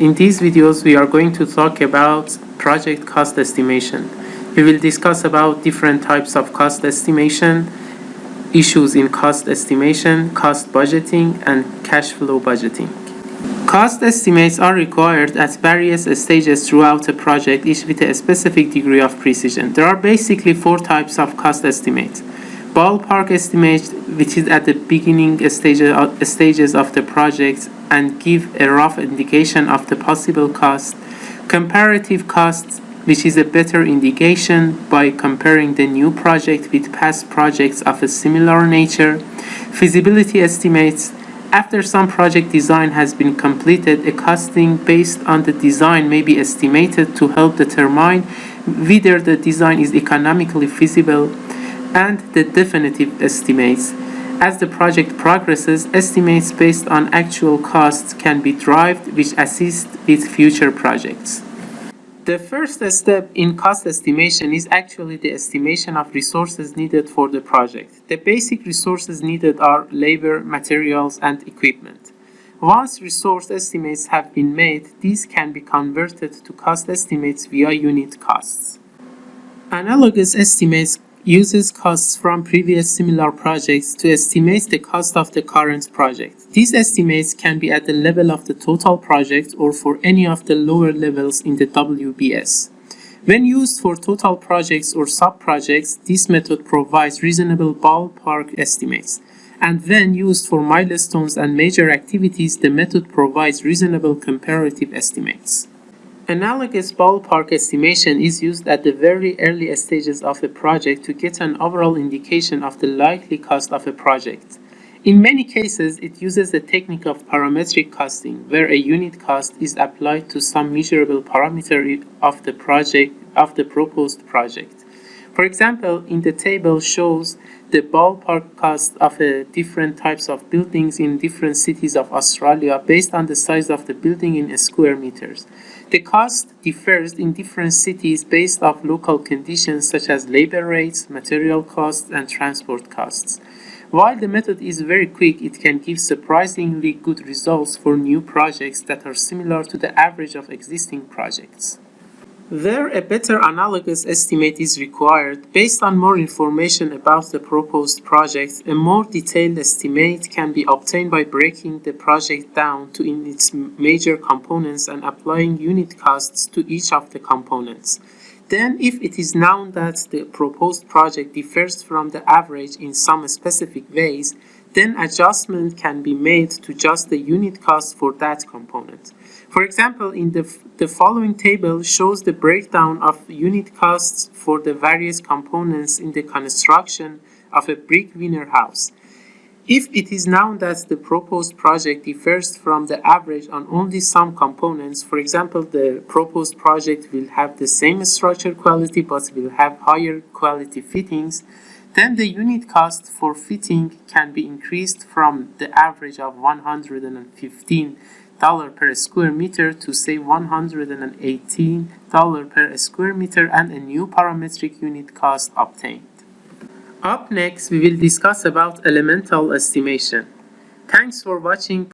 In these videos, we are going to talk about project cost estimation. We will discuss about different types of cost estimation, issues in cost estimation, cost budgeting, and cash flow budgeting. Cost estimates are required at various stages throughout a project, each with a specific degree of precision. There are basically four types of cost estimates. Ballpark estimate, which is at the beginning stages uh, stages of the project and give a rough indication of the possible cost. Comparative costs, which is a better indication by comparing the new project with past projects of a similar nature. Feasibility estimates, after some project design has been completed, a costing based on the design may be estimated to help determine whether the design is economically feasible and the definitive estimates. As the project progresses, estimates based on actual costs can be derived which assist with future projects. The first step in cost estimation is actually the estimation of resources needed for the project. The basic resources needed are labor, materials, and equipment. Once resource estimates have been made, these can be converted to cost estimates via unit costs. Analogous estimates uses costs from previous similar projects to estimate the cost of the current project. These estimates can be at the level of the total project or for any of the lower levels in the WBS. When used for total projects or sub-projects, this method provides reasonable ballpark estimates. And when used for milestones and major activities, the method provides reasonable comparative estimates. Analogous ballpark estimation is used at the very early stages of a project to get an overall indication of the likely cost of a project. In many cases, it uses the technique of parametric costing, where a unit cost is applied to some measurable parameter of the project of the proposed project. For example, in the table shows the ballpark cost of uh, different types of buildings in different cities of Australia based on the size of the building in square meters. The cost differs in different cities based off local conditions such as labor rates, material costs, and transport costs. While the method is very quick, it can give surprisingly good results for new projects that are similar to the average of existing projects. Where a better analogous estimate is required, based on more information about the proposed project, a more detailed estimate can be obtained by breaking the project down to its major components and applying unit costs to each of the components. Then, if it is known that the proposed project differs from the average in some specific ways, then adjustment can be made to just the unit cost for that component. For example, in the, the following table shows the breakdown of unit costs for the various components in the construction of a brick veneer house. If it is known that the proposed project differs from the average on only some components, for example, the proposed project will have the same structure quality but will have higher quality fittings, then the unit cost for fitting can be increased from the average of 115 dollar per square meter to say 118 dollar per square meter and a new parametric unit cost obtained. Up next, we will discuss about elemental estimation. Thanks for watching.